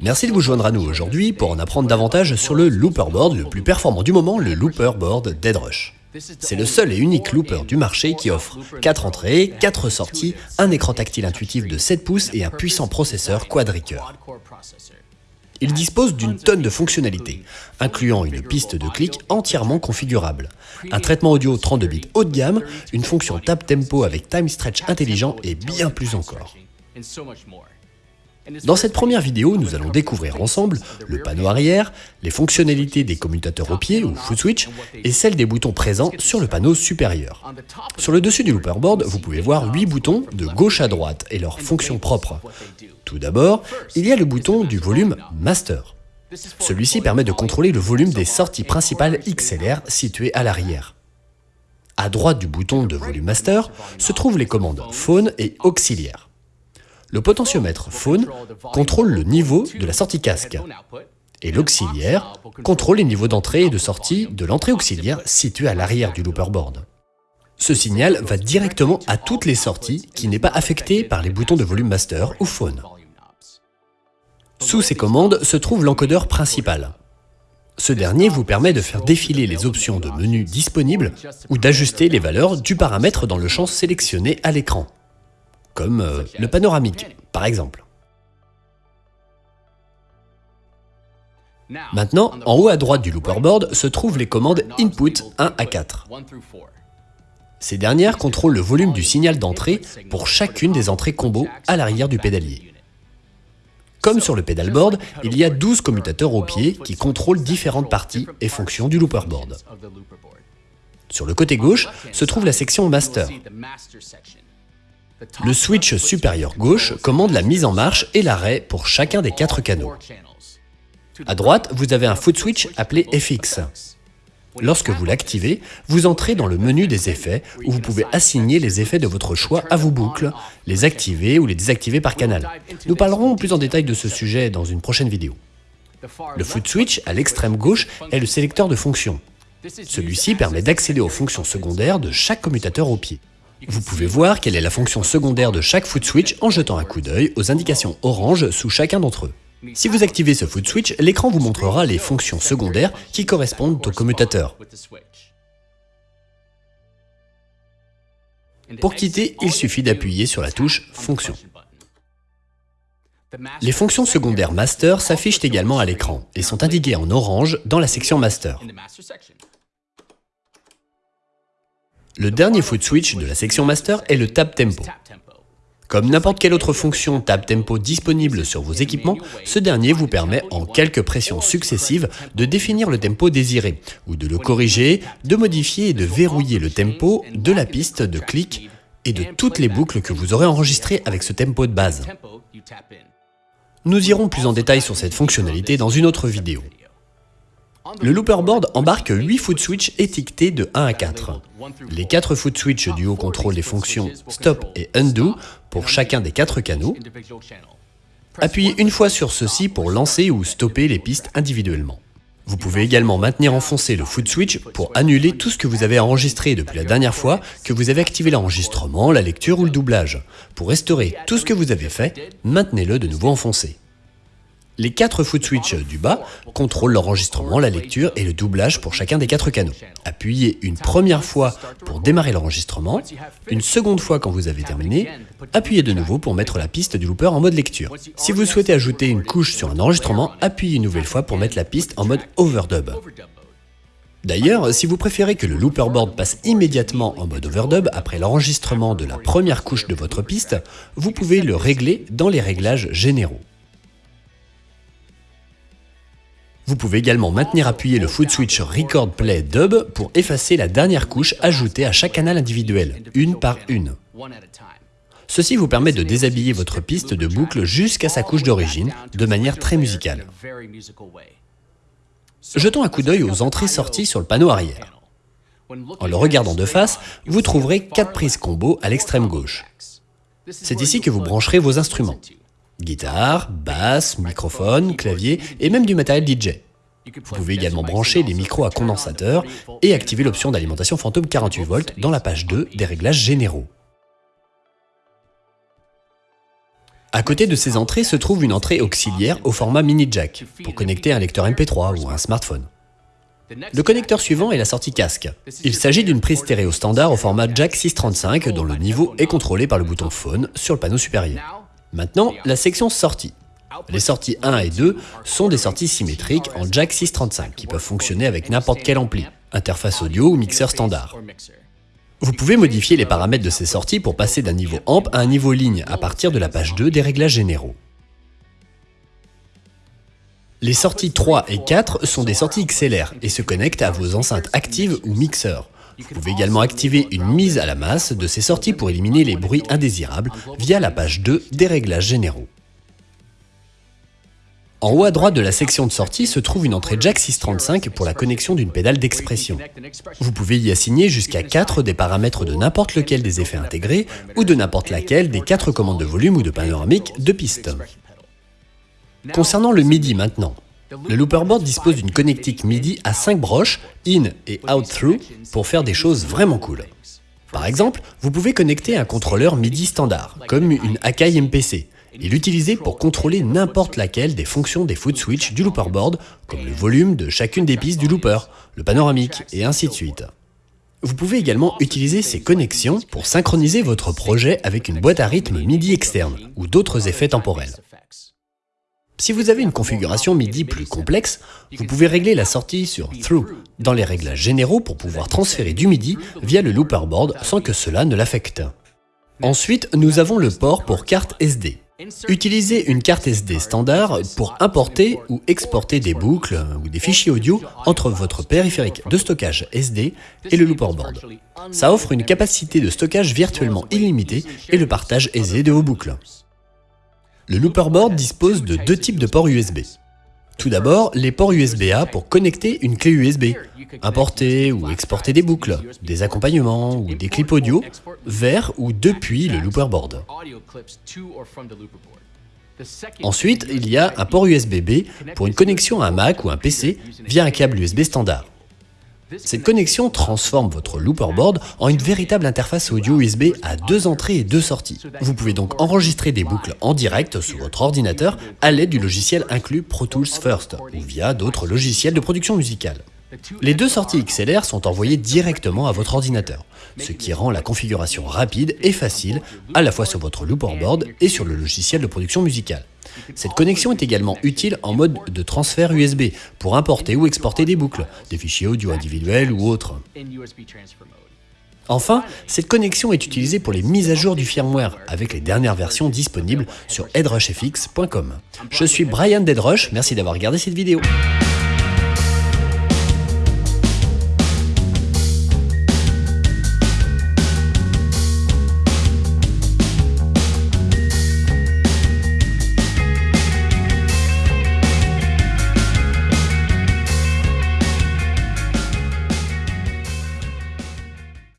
Merci de vous joindre à nous aujourd'hui pour en apprendre davantage sur le looper board le plus performant du moment, le looper board Deadrush. C'est le seul et unique looper du marché qui offre 4 entrées, 4 sorties, un écran tactile intuitif de 7 pouces et un puissant processeur quadricœur. Il dispose d'une tonne de fonctionnalités, incluant une piste de clic entièrement configurable, un traitement audio 32 bits haut de gamme, une fonction tap tempo avec time stretch intelligent et bien plus encore. Dans cette première vidéo, nous allons découvrir ensemble le panneau arrière, les fonctionnalités des commutateurs au pied ou foot switch et celles des boutons présents sur le panneau supérieur. Sur le dessus du looperboard, vous pouvez voir 8 boutons de gauche à droite et leurs fonctions propres. Tout d'abord, il y a le bouton du volume Master. Celui-ci permet de contrôler le volume des sorties principales XLR situées à l'arrière. À droite du bouton de volume Master se trouvent les commandes Phone et Auxiliaire. Le potentiomètre phone contrôle le niveau de la sortie casque et l'auxiliaire contrôle les niveaux d'entrée et de sortie de l'entrée auxiliaire située à l'arrière du looperboard. Ce signal va directement à toutes les sorties qui n'est pas affecté par les boutons de volume master ou phone. Sous ces commandes se trouve l'encodeur principal. Ce dernier vous permet de faire défiler les options de menu disponibles ou d'ajuster les valeurs du paramètre dans le champ sélectionné à l'écran comme euh, le panoramique, par exemple. Maintenant, en haut à droite du looperboard se trouvent les commandes Input 1 à 4. Ces dernières contrôlent le volume du signal d'entrée pour chacune des entrées combo à l'arrière du pédalier. Comme sur le pedalboard, il y a 12 commutateurs au pied qui contrôlent différentes parties et fonctions du looperboard. Sur le côté gauche se trouve la section Master. Le switch supérieur gauche commande la mise en marche et l'arrêt pour chacun des quatre canaux. À droite, vous avez un foot switch appelé FX. Lorsque vous l'activez, vous entrez dans le menu des effets où vous pouvez assigner les effets de votre choix à vos boucles, les activer ou les désactiver par canal. Nous parlerons plus en détail de ce sujet dans une prochaine vidéo. Le foot switch à l'extrême gauche est le sélecteur de fonctions. Celui-ci permet d'accéder aux fonctions secondaires de chaque commutateur au pied. Vous pouvez voir quelle est la fonction secondaire de chaque foot switch en jetant un coup d'œil aux indications orange sous chacun d'entre eux. Si vous activez ce foot switch, l'écran vous montrera les fonctions secondaires qui correspondent au commutateur. Pour quitter, il suffit d'appuyer sur la touche Fonction. Les fonctions secondaires Master s'affichent également à l'écran et sont indiquées en orange dans la section Master. Le dernier foot switch de la section master est le tap tempo. Comme n'importe quelle autre fonction tap tempo disponible sur vos équipements, ce dernier vous permet en quelques pressions successives de définir le tempo désiré, ou de le corriger, de modifier et de verrouiller le tempo de la piste de clic et de toutes les boucles que vous aurez enregistrées avec ce tempo de base. Nous irons plus en détail sur cette fonctionnalité dans une autre vidéo. Le looperboard embarque 8 foot switch étiquetés de 1 à 4. Les 4 foot switch du haut contrôlent les fonctions stop et undo pour chacun des 4 canaux. Appuyez une fois sur ceci pour lancer ou stopper les pistes individuellement. Vous pouvez également maintenir enfoncé le foot switch pour annuler tout ce que vous avez enregistré depuis la dernière fois que vous avez activé l'enregistrement, la lecture ou le doublage. Pour restaurer tout ce que vous avez fait, maintenez-le de nouveau enfoncé. Les quatre foot switch du bas contrôlent l'enregistrement, la lecture et le doublage pour chacun des quatre canaux. Appuyez une première fois pour démarrer l'enregistrement, une seconde fois quand vous avez terminé, appuyez de nouveau pour mettre la piste du looper en mode lecture. Si vous souhaitez ajouter une couche sur un enregistrement, appuyez une nouvelle fois pour mettre la piste en mode overdub. D'ailleurs, si vous préférez que le looperboard passe immédiatement en mode overdub après l'enregistrement de la première couche de votre piste, vous pouvez le régler dans les réglages généraux. Vous pouvez également maintenir appuyé le foot switch Record Play Dub pour effacer la dernière couche ajoutée à chaque canal individuel, une par une. Ceci vous permet de déshabiller votre piste de boucle jusqu'à sa couche d'origine, de manière très musicale. Jetons un coup d'œil aux entrées-sorties sur le panneau arrière. En le regardant de face, vous trouverez 4 prises combo à l'extrême gauche. C'est ici que vous brancherez vos instruments. Guitare, basse, microphone, clavier et même du matériel DJ. Vous pouvez également brancher les micros à condensateur et activer l'option d'alimentation fantôme 48 volts dans la page 2 des réglages généraux. À côté de ces entrées se trouve une entrée auxiliaire au format mini jack pour connecter un lecteur MP3 ou un smartphone. Le connecteur suivant est la sortie casque. Il s'agit d'une prise stéréo standard au format jack 635 dont le niveau est contrôlé par le bouton phone sur le panneau supérieur. Maintenant, la section sortie. Les sorties 1 et 2 sont des sorties symétriques en jack 635 qui peuvent fonctionner avec n'importe quel ampli, interface audio ou mixeur standard. Vous pouvez modifier les paramètres de ces sorties pour passer d'un niveau amp à un niveau ligne à partir de la page 2 des réglages généraux. Les sorties 3 et 4 sont des sorties XLR et se connectent à vos enceintes actives ou mixeurs. Vous pouvez également activer une mise à la masse de ces sorties pour éliminer les bruits indésirables via la page 2 des réglages généraux. En haut à droite de la section de sortie se trouve une entrée jack 635 pour la connexion d'une pédale d'expression. Vous pouvez y assigner jusqu'à 4 des paramètres de n'importe lequel des effets intégrés ou de n'importe laquelle des 4 commandes de volume ou de panoramique de piste. Concernant le MIDI maintenant, le looperboard dispose d'une connectique MIDI à 5 broches, in et out through, pour faire des choses vraiment cool. Par exemple, vous pouvez connecter un contrôleur MIDI standard, comme une Akai MPC, et l'utiliser pour contrôler n'importe laquelle des fonctions des foot switch du looperboard, comme le volume de chacune des pistes du looper, le panoramique, et ainsi de suite. Vous pouvez également utiliser ces connexions pour synchroniser votre projet avec une boîte à rythme MIDI externe ou d'autres effets temporels. Si vous avez une configuration MIDI plus complexe, vous pouvez régler la sortie sur Through dans les réglages généraux pour pouvoir transférer du MIDI via le looperboard sans que cela ne l'affecte. Ensuite, nous avons le port pour carte SD. Utilisez une carte SD standard pour importer ou exporter des boucles ou des fichiers audio entre votre périphérique de stockage SD et le looperboard. Ça offre une capacité de stockage virtuellement illimitée et le partage aisé de vos boucles. Le looperboard dispose de deux types de ports USB. Tout d'abord, les ports USB-A pour connecter une clé USB, importer ou exporter des boucles, des accompagnements ou des clips audio vers ou depuis le looperboard. Ensuite, il y a un port USB-B pour une connexion à un Mac ou un PC via un câble USB standard. Cette connexion transforme votre looperboard en une véritable interface audio USB à deux entrées et deux sorties. Vous pouvez donc enregistrer des boucles en direct sur votre ordinateur à l'aide du logiciel inclus Pro Tools First ou via d'autres logiciels de production musicale. Les deux sorties XLR sont envoyées directement à votre ordinateur, ce qui rend la configuration rapide et facile à la fois sur votre looperboard et sur le logiciel de production musicale. Cette connexion est également utile en mode de transfert USB pour importer ou exporter des boucles, des fichiers audio individuels ou autres. Enfin, cette connexion est utilisée pour les mises à jour du firmware avec les dernières versions disponibles sur headrushfx.com. Je suis Brian Deadrush, merci d'avoir regardé cette vidéo.